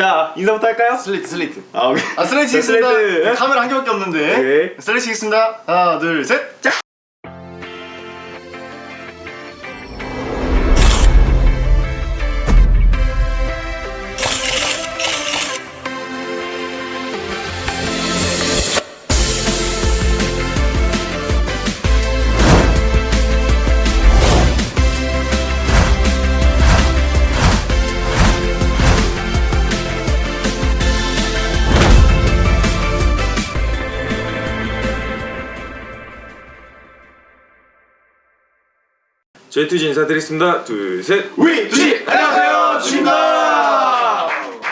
자 인사부터 할까요? 슬레이트 슬레이트 아 오케이 아 자, 있습니다 슬레이트. 카메라 한 개밖에 없는데 오케이. 슬레이트 있습니다 하나 둘셋 자. 저희 투지 인사드리겠습니다. 둘, 셋. 위 두시. 안녕하세요. 주입니다.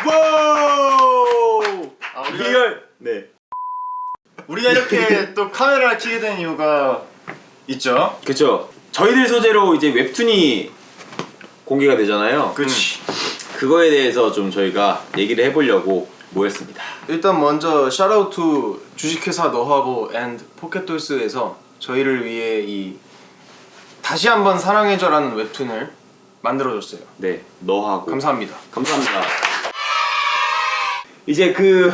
와우. 아, 우리가, 리얼. 네. 우리가 이렇게 또 카메라를 켜게 된 이유가 있죠? 그쵸. 저희들 소재로 이제 웹툰이 공개가 되잖아요. 그치. 그거에 대해서 좀 저희가 얘기를 해보려고 모였습니다. 일단 먼저 샤라우트 주식회사 너하고 앤 포켓돌스에서 저희를 위해 이 다시 한번 사랑해줘라는 웹툰을 만들어줬어요. 네 너하고 감사합니다. 감사합니다 이제 그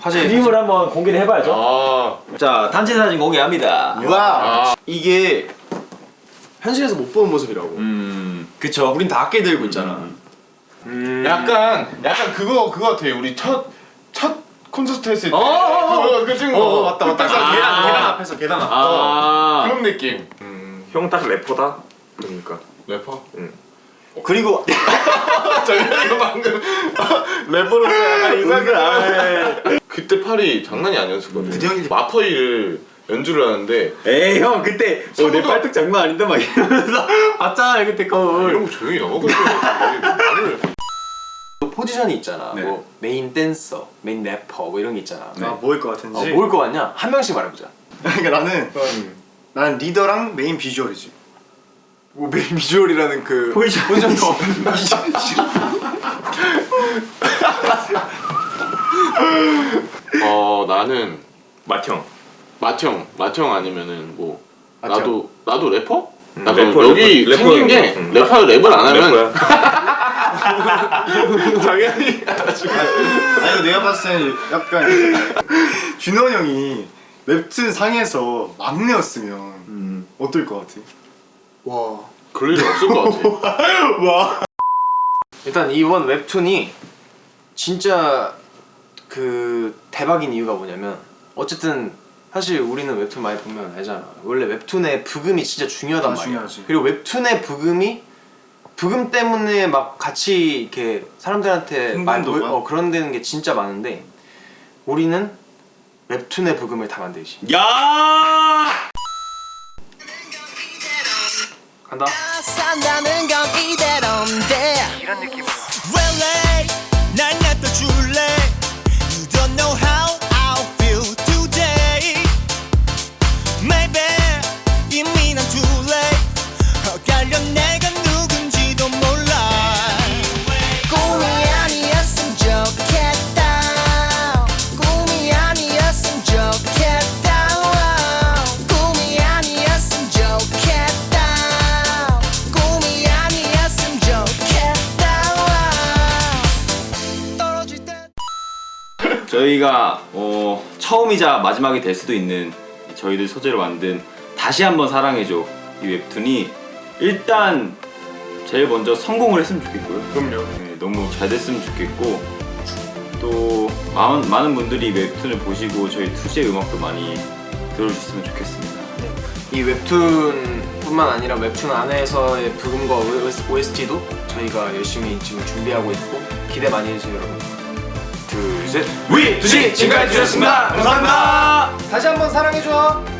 화제 그림을 한번 공개를 해봐야죠 아, 자 단체 사진 공개합니다 와 이게 현실에서 못 보는 모습이라고. 음 그쵸 우린 다 아껴 들고 있잖아. 음. 약간 약간 그거 그거 같아. 우리 첫첫 콘서트 했을 때. 어, 어, 어. 그거 그 친구. 어, 어, 맞다, 맞다. 딱 아. 계단, 계단 앞에서 계단 앞. 아 그런 느낌. 형 딱 래퍼다? 그러니까 래퍼? 그리고 정현이가 방금 래퍼로서 약간 이상하게 그때 팔이 장난이 아니었었거든. 그 형이- 마퍼이를 연주를 하는데 에이 형 그때 어, 내 발톱 장난 아닌데 막 이러면서 봤잖아요 그때 거울 이런 거 조용히 또 포지션이 있잖아. 네. 뭐 메인 댄서, 메인 래퍼 뭐 이런 게 있잖아. 네. 아, 뭐일 것 같은지 어, 뭐일 것 같냐? 한 명씩 말해보자. 그러니까 나는 나는 리더랑 메인 비주얼이지 뭐 메인 비주얼이라는 그 포지션. 포지션이 어 나는 맏형 마청 마청 아니면은 뭐 마청. 나도 나도 래퍼? 나도 래퍼, 여기 래퍼, 생긴 게 래퍼. 응. 래퍼 랩을 안 하면 당연히 아니 내가 봤을 때는 약간 준원 형이 웹툰 상에서 막내였으면 음. 어떨 것 같아? 와. 그럴 일 없을 것 같아. 와 일단 이번 웹툰이 진짜 그 대박인 이유가 뭐냐면 어쨌든 사실 우리는 웹툰 많이 보면 알잖아 원래 웹툰의 부금이 진짜 중요하단 아, 말이야 중요하지. 그리고 웹툰의 부금이 부금 때문에 막 같이 이렇게 사람들한테 말 흥분도가? 어, 그런 데는 게 진짜 많은데 우리는 웹툰의 부금을 다 만들지. 야! 간다. 산다는 건 이대로인데 이런 느낌으로 저희가 어, 처음이자 마지막이 될 수도 있는 저희들 소재로 만든 다시 한번 사랑해줘 이 웹툰이 일단 제일 먼저 성공을 했으면 좋겠고요. 그럼요. 네, 너무 잘 됐으면 좋겠고 또 많은, 많은 분들이 웹툰을 보시고 저희 투시의 음악도 많이 들어주셨으면 좋겠습니다. 이 웹툰뿐만 아니라 웹툰 안에서의 부금과 OST도 저희가 열심히 지금 준비하고 있고 기대 많이 해주세요 여러분. 둘 셋 위! 투시! 지금까지 주셨습니다 감사합니다 다시 한번 사랑해줘